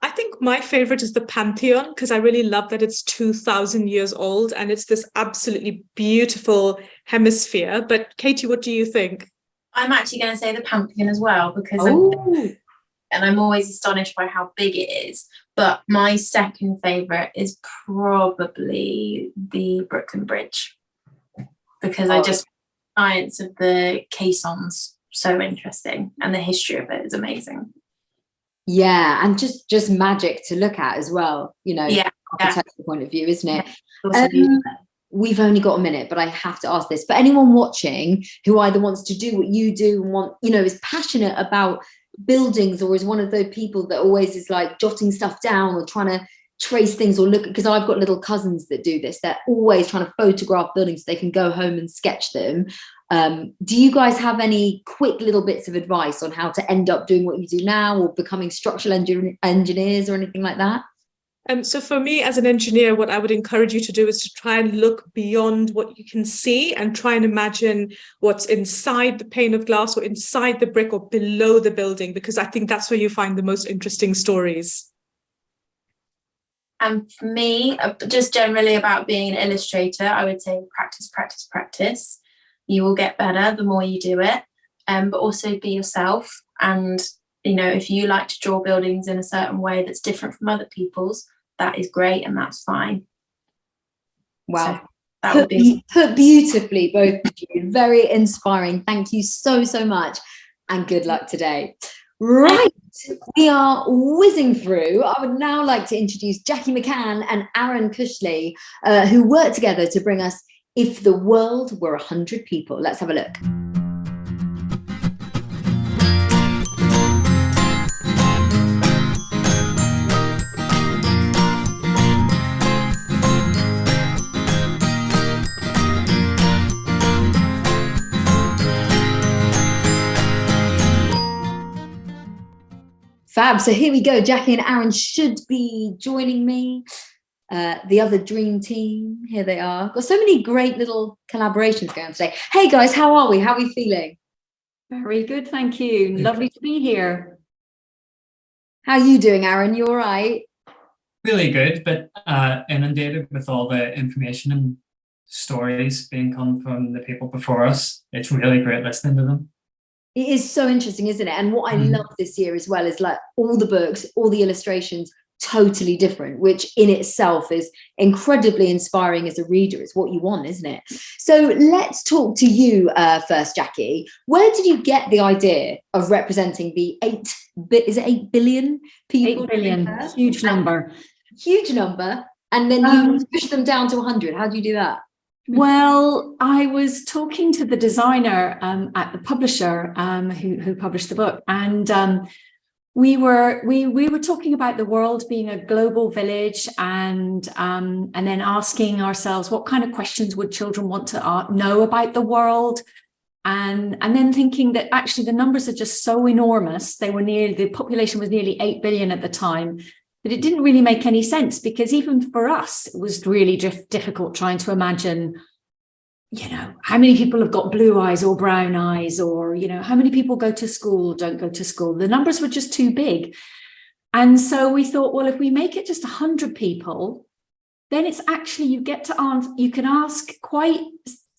I think my favorite is the Pantheon because I really love that it's 2000 years old and it's this absolutely beautiful hemisphere. But Katie, what do you think? I'm actually going to say the Pantheon as well because I'm, and I'm always astonished by how big it is. But my second favourite is probably the Brooklyn Bridge because oh. I just science of the caissons so interesting and the history of it is amazing. Yeah, and just just magic to look at as well. You know, yeah, architectural yeah. point of view, isn't it? Um, we've only got a minute, but I have to ask this. For anyone watching who either wants to do what you do and want, you know, is passionate about buildings or is one of those people that always is like jotting stuff down or trying to trace things or look because I've got little cousins that do this. They're always trying to photograph buildings so they can go home and sketch them. Um, do you guys have any quick little bits of advice on how to end up doing what you do now or becoming structural engineers or anything like that? Um, so for me as an engineer, what I would encourage you to do is to try and look beyond what you can see and try and imagine what's inside the pane of glass or inside the brick or below the building, because I think that's where you find the most interesting stories. And for me, uh, just generally about being an illustrator, I would say practice, practice, practice. You will get better the more you do it, um, but also be yourself. And, you know, if you like to draw buildings in a certain way that's different from other people's, that is great and that's fine. Wow. So that put, would be put beautifully, both of you. Very inspiring. Thank you so, so much. And good luck today. Right, we are whizzing through. I would now like to introduce Jackie McCann and Aaron Cushley, uh, who work together to bring us If the World Were 100 People. Let's have a look. Fab. So here we go. Jackie and Aaron should be joining me. Uh, the other dream team, here they are. Got so many great little collaborations going on today. Hey guys, how are we? How are we feeling? Very good, thank you. Lovely to be here. How are you doing, Aaron? You all right? Really good, but uh, inundated with all the information and stories being come from the people before us. It's really great listening to them it is so interesting isn't it? And what i mm. love this year as well is like all the books all the illustrations totally different which in itself is incredibly inspiring as a reader. It's what you want isn't it? So let's talk to you uh, first jackie. Where did you get the idea of representing the eight bit is it eight billion people eight billion. huge number. Huge number. And then you um, push them down to 100 how do you do that well, I was talking to the designer um, at the publisher um, who, who, published the book, and um, we were we we were talking about the world being a global village, and um, and then asking ourselves what kind of questions would children want to know about the world, and and then thinking that actually the numbers are just so enormous. They were nearly the population was nearly eight billion at the time, but it didn't really make any sense because even for us, it was really difficult trying to imagine, you know, how many people have got blue eyes or brown eyes, or, you know, how many people go to school, don't go to school. The numbers were just too big. And so we thought, well, if we make it just 100 people, then it's actually, you get to answer, you can ask quite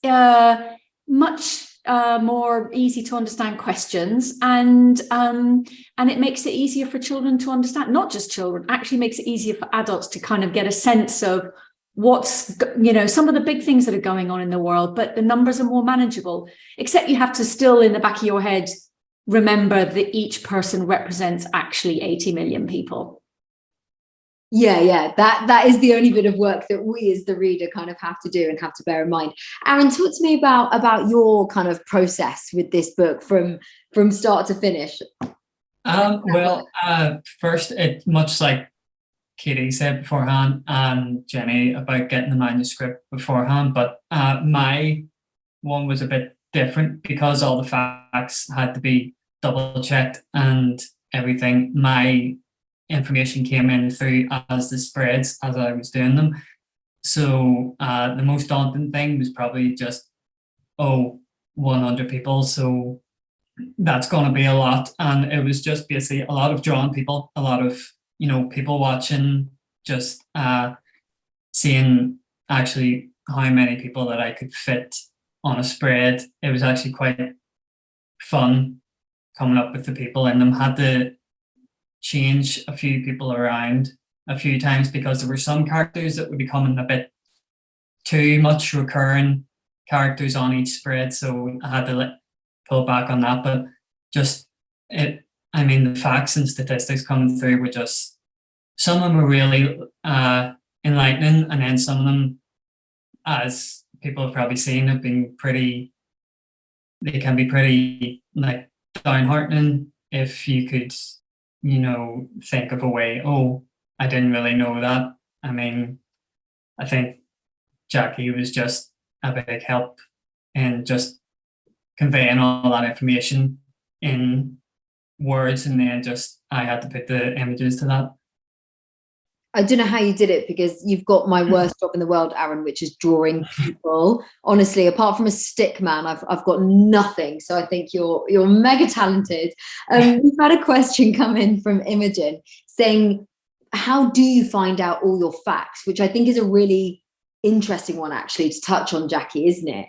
uh, much uh, more easy to understand questions and um, and it makes it easier for children to understand not just children actually makes it easier for adults to kind of get a sense of what's you know some of the big things that are going on in the world but the numbers are more manageable except you have to still in the back of your head remember that each person represents actually 80 million people yeah yeah that that is the only bit of work that we as the reader kind of have to do and have to bear in mind. Aaron talk to me about about your kind of process with this book from from start to finish. Um well uh first it much like katie said beforehand and jenny about getting the manuscript beforehand but uh my one was a bit different because all the facts had to be double checked and everything. My information came in through as the spreads as I was doing them. So uh, the most daunting thing was probably just, oh, 100 people. So that's going to be a lot. And it was just basically a lot of drawn people, a lot of, you know, people watching, just uh, seeing actually how many people that I could fit on a spread. It was actually quite fun coming up with the people in them. Had to change a few people around a few times because there were some characters that were becoming a bit too much recurring characters on each spread. So I had to let, pull back on that. But just it, I mean, the facts and statistics coming through were just, some of them were really uh, enlightening. And then some of them, as people have probably seen, have been pretty, they can be pretty like downheartening if you could you know, think of a way, oh, I didn't really know that. I mean, I think Jackie was just a big help in just conveying all that information in words and then just I had to put the images to that. I don't know how you did it because you've got my worst job in the world, Aaron, which is drawing people. Honestly, apart from a stick man, I've I've got nothing. So I think you're you're mega talented. Um, <laughs> we've had a question come in from Imogen saying, "How do you find out all your facts?" Which I think is a really interesting one actually to touch on, Jackie, isn't it?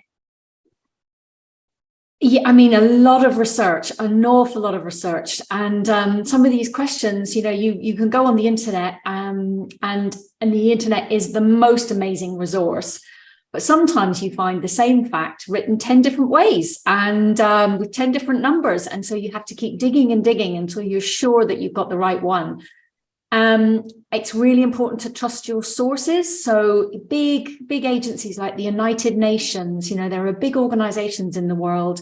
Yeah, I mean, a lot of research, an awful lot of research. And um, some of these questions, you know, you, you can go on the internet um, and, and the internet is the most amazing resource. But sometimes you find the same fact written 10 different ways and um, with 10 different numbers. And so you have to keep digging and digging until you're sure that you've got the right one. Um, it's really important to trust your sources. So big, big agencies like the United Nations, you know, there are big organizations in the world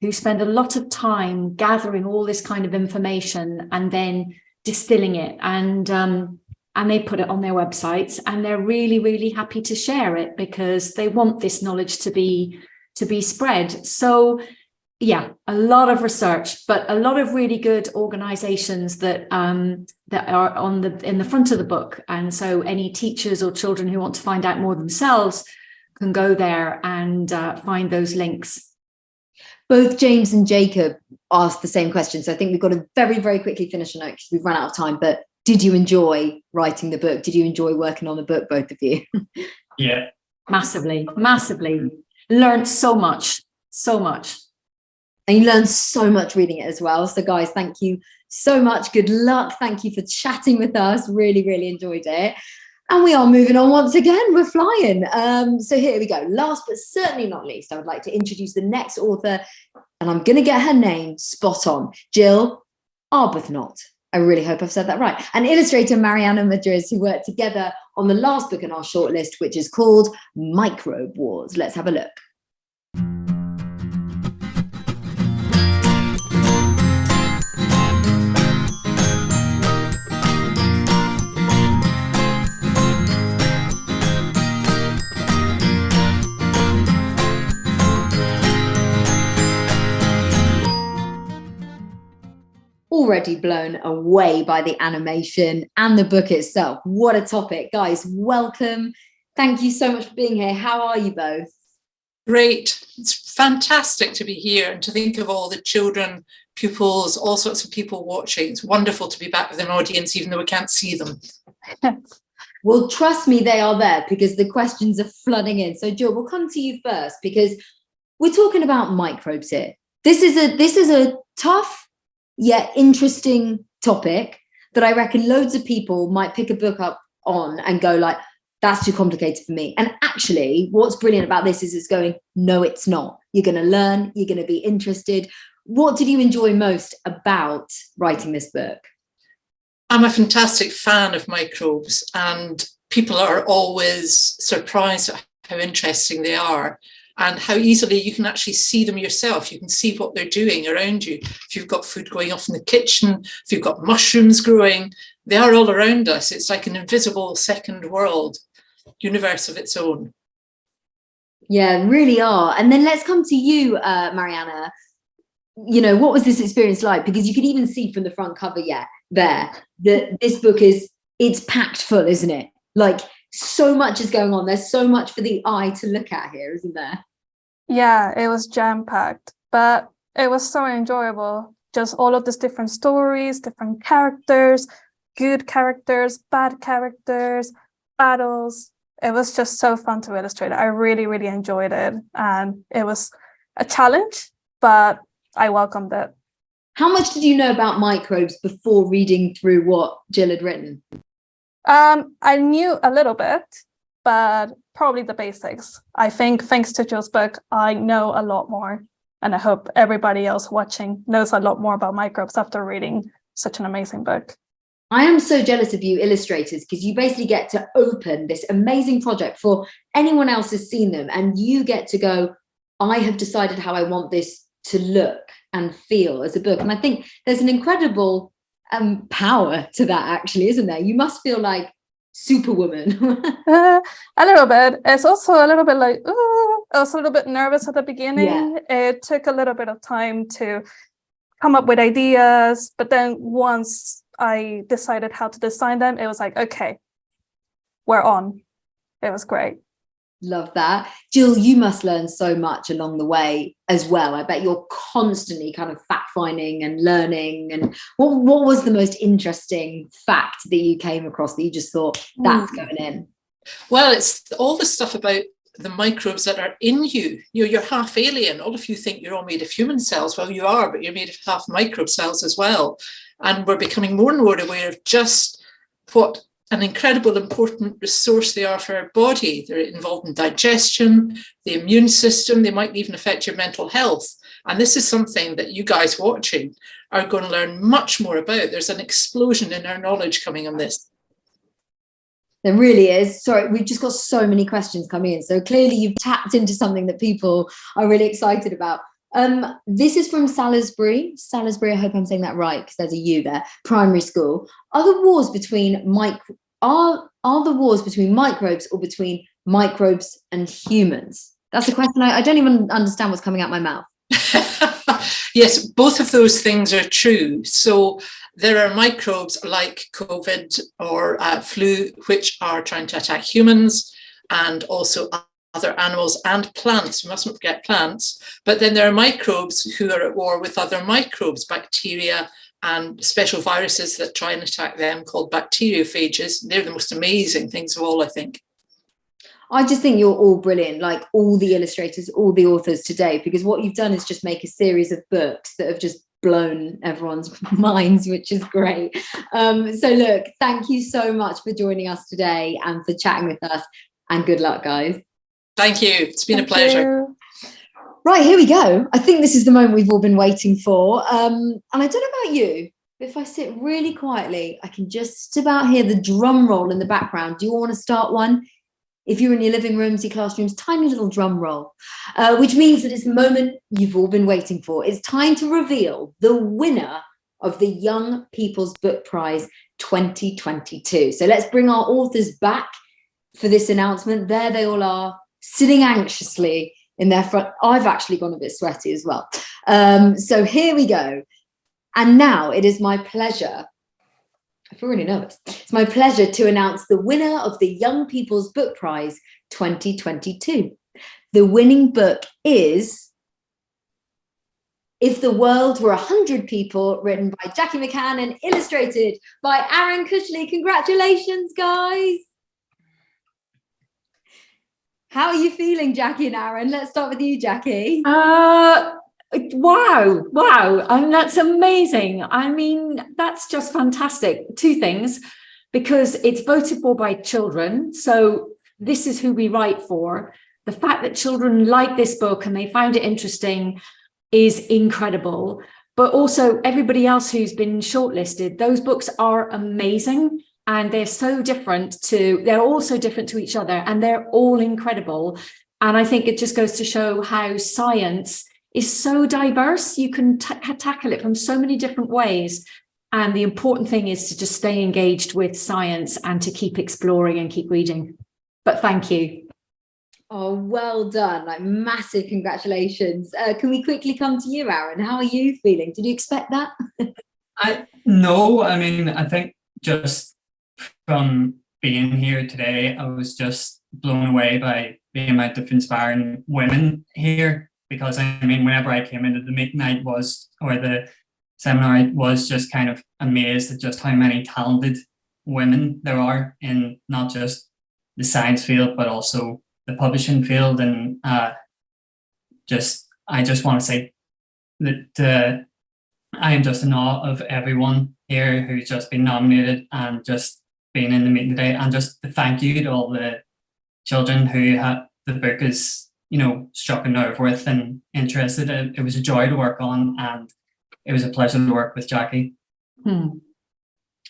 who spend a lot of time gathering all this kind of information and then distilling it and um, and they put it on their websites and they're really, really happy to share it because they want this knowledge to be to be spread. So yeah, a lot of research, but a lot of really good organizations that um, that are on the in the front of the book. And so any teachers or children who want to find out more themselves can go there and uh, find those links. Both James and Jacob asked the same question. So I think we've got to very, very quickly finish a note because we've run out of time. But did you enjoy writing the book? Did you enjoy working on the book, both of you? <laughs> yeah. Massively, massively. Learned so much, so much and you learn so much reading it as well. So guys, thank you so much. Good luck. Thank you for chatting with us. Really, really enjoyed it. And we are moving on once again. We're flying. Um, so here we go. Last but certainly not least, I would like to introduce the next author, and I'm going to get her name spot on. Gill Arbuthnott. I really hope I've said that right. And illustrator Marianna Madriz, who worked together on the last book in our shortlist, which is called Microbe Wars. Let's have a look. Already blown away by the animation and the book itself. What a topic. Guys, welcome. Thank you so much for being here. How are you both? Great. It's fantastic to be here and to think of all the children, pupils, all sorts of people watching. It's wonderful to be back with an audience, even though we can't see them. <laughs> well, trust me, they are there because the questions are flooding in. So Gill, we'll come to you first because we're talking about microbes here. This is a this is a tough yet interesting topic that I reckon loads of people might pick a book up on and go like, that's too complicated for me. And actually, what's brilliant about this is it's going, no, it's not. You're going to learn, you're going to be interested. What did you enjoy most about writing this book? I'm a fantastic fan of microbes and people are always surprised at how interesting they are and how easily you can actually see them yourself. You can see what they're doing around you. If you've got food going off in the kitchen, if you've got mushrooms growing, they are all around us. It's like an invisible second world, universe of its own. Yeah, really are. And then let's come to you, uh, Marianna. You know, what was this experience like? Because you can even see from the front cover yet there that this book is, it's packed full, isn't it? Like so much is going on. There's so much for the eye to look at here, isn't there? Yeah, it was jam packed, but it was so enjoyable. Just all of these different stories, different characters, good characters, bad characters, battles. It was just so fun to illustrate. I really, really enjoyed it. And it was a challenge, but I welcomed it. How much did you know about microbes before reading through what Gill had written? Um, I knew a little bit, but probably the basics. I think thanks to Joe's book, I know a lot more. And I hope everybody else watching knows a lot more about microbes after reading such an amazing book. I am so jealous of you illustrators because you basically get to open this amazing project for anyone else has seen them and you get to go, I have decided how I want this to look and feel as a book. And I think there's an incredible um, power to that actually, isn't there? You must feel like superwoman. <laughs> uh, a little bit. It's also a little bit like, ooh, I was a little bit nervous at the beginning. Yeah. It took a little bit of time to come up with ideas, but then once I decided how to design them, it was like, okay, we're on. It was great. Love that. Gill, you must learn so much along the way as well. I bet you're constantly kind of fact finding and learning. And what, what was the most interesting fact that you came across that you just thought that's mm. going in? Well, it's all the stuff about the microbes that are in you. you know, you're half alien. All of you think you're all made of human cells. Well, you are, but you're made of half microbe cells as well. And we're becoming more and more aware of just what an incredible important resource they are for our body. They're involved in digestion, the immune system, they might even affect your mental health. And this is something that you guys watching are going to learn much more about. There's an explosion in our knowledge coming on this. There really is. Sorry, we've just got so many questions coming in. So clearly you've tapped into something that people are really excited about. Um, this is from Salisbury. Salisbury, I hope I'm saying that right because there's a U there, primary school. Are the wars between micro are are the wars between microbes or between microbes and humans? That's a question I, I don't even understand what's coming out my mouth. <laughs> yes, both of those things are true. So there are microbes like COVID or uh, flu, which are trying to attack humans and also other animals and plants. We mustn't forget plants. But then there are microbes who are at war with other microbes, bacteria, and special viruses that try and attack them called bacteriophages. They're the most amazing things of all, I think. I just think you're all brilliant, like all the illustrators, all the authors today, because what you've done is just make a series of books that have just blown everyone's <laughs> minds, which is great. Um, so look, thank you so much for joining us today and for chatting with us and good luck, guys. Thank you. It's been thank a pleasure. You. Right, here we go. I think this is the moment we've all been waiting for. Um, and I don't know about you, but if I sit really quietly, I can just about hear the drum roll in the background. Do you want to start one? If you're in your living rooms, your classrooms, tiny little drum roll, uh, which means that it's the moment you've all been waiting for. It's time to reveal the winner of the Young People's Book Prize 2022. So let's bring our authors back for this announcement. There they all are, sitting anxiously in their front. I've actually gone a bit sweaty as well. Um, so here we go. And now it is my pleasure. I feel really nervous. It's my pleasure to announce the winner of the Young People's Book Prize 2022. The winning book is If the World Were 100 People, written by Jackie McCann and illustrated by Aaron Cushley. Congratulations, guys. How are you feeling, Jackie and Aaron? Let's start with you, Jackie. Uh, wow, wow. I mean, that's amazing. I mean, that's just fantastic. Two things, because it's voted for by children. So this is who we write for. The fact that children like this book and they found it interesting is incredible. But also everybody else who's been shortlisted, those books are amazing and they're so different to they're all so different to each other and they're all incredible. And i think it just goes to show how science is so diverse. You can tackle it from so many different ways. And the important thing is to just stay engaged with science and to keep exploring and keep reading. But thank you. Oh well done. Like massive congratulations. Uh, can we quickly come to you aaron? How are you feeling? Did you expect that? <laughs> I no i mean i think just from being here today, I was just blown away by the amount of inspiring women here. Because I mean, whenever I came into the midnight was, or the seminar, I was just kind of amazed at just how many talented women there are in not just the science field, but also the publishing field. And uh, just, I just want to say that uh, I am just in awe of everyone here who's just been nominated and just being in the meeting today and just the thank you to all the children who had the book is you know struck a nerve with and interested it, it was a joy to work on and it was a pleasure to work with Jackie hmm.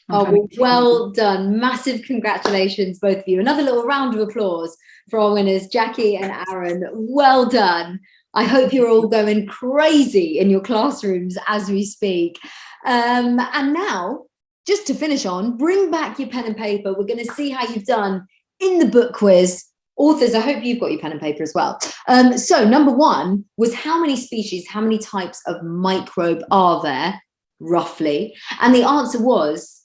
Oh, well done. Massive congratulations, both of you. Another little round of applause for our winners, Jackie and Aaron. Well done. I hope you're all going crazy in your classrooms as we speak. Um, and now just to finish on, bring back your pen and paper. We're going to see how you've done in the book quiz. Authors, I hope you've got your pen and paper as well. Um, so number one was how many species, how many types of microbe are there, roughly? And the answer was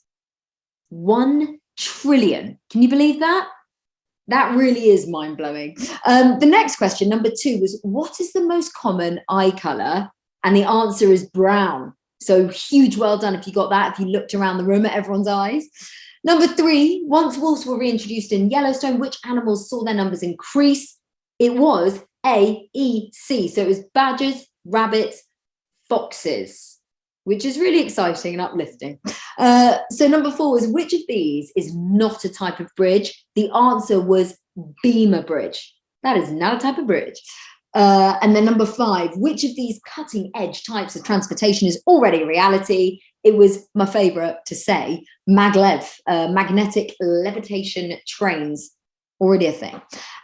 one trillion. Can you believe that? That really is mind blowing. Um, the next question, number two, was what is the most common eye color? And the answer is brown. So huge well done if you got that, if you looked around the room at everyone's eyes. Number three, once wolves were reintroduced in Yellowstone, which animals saw their numbers increase? It was A, E, C. So it was badgers, rabbits, foxes, which is really exciting and uplifting. Uh, so number four is which of these is not a type of bridge? The answer was beamer bridge. That is not a type of bridge. Uh, and then number five, which of these cutting edge types of transportation is already a reality? It was my favorite to say, maglev, uh, magnetic levitation trains, already a thing.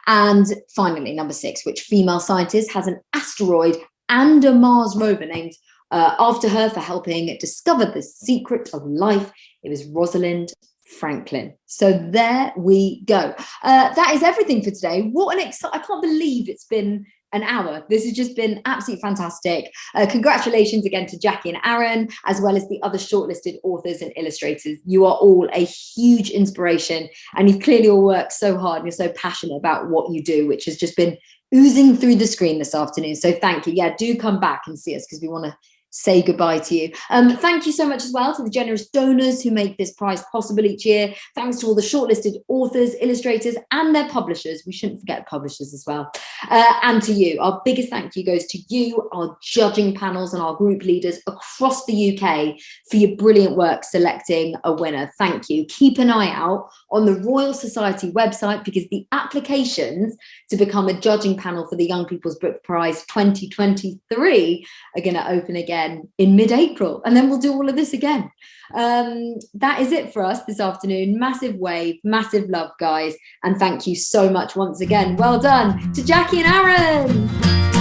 And finally, number six, which female scientist has an asteroid and a Mars rover named uh, after her for helping discover the secret of life. It was Rosalind Franklin. So there we go. Uh, that is everything for today. What an exciting, I can't believe it's been an hour. This has just been absolutely fantastic. Uh, congratulations again to Jackie and Aaron, as well as the other shortlisted authors and illustrators. You are all a huge inspiration and you've clearly all worked so hard and you're so passionate about what you do, which has just been oozing through the screen this afternoon. So thank you. Yeah, do come back and see us because we want to say goodbye to you. Um, thank you so much as well to the generous donors who make this prize possible each year. Thanks to all the shortlisted authors, illustrators, and their publishers. We shouldn't forget publishers as well. Uh, and to you, our biggest thank you goes to you, our judging panels and our group leaders across the UK for your brilliant work selecting a winner. Thank you. Keep an eye out on the Royal Society website because the applications to become a judging panel for the Young People's Book Prize 2023 are going to open again again in mid-April, and then we'll do all of this again. Um, that is it for us this afternoon. Massive wave, massive love, guys. And thank you so much once again. Well done to Jackie and Aaron.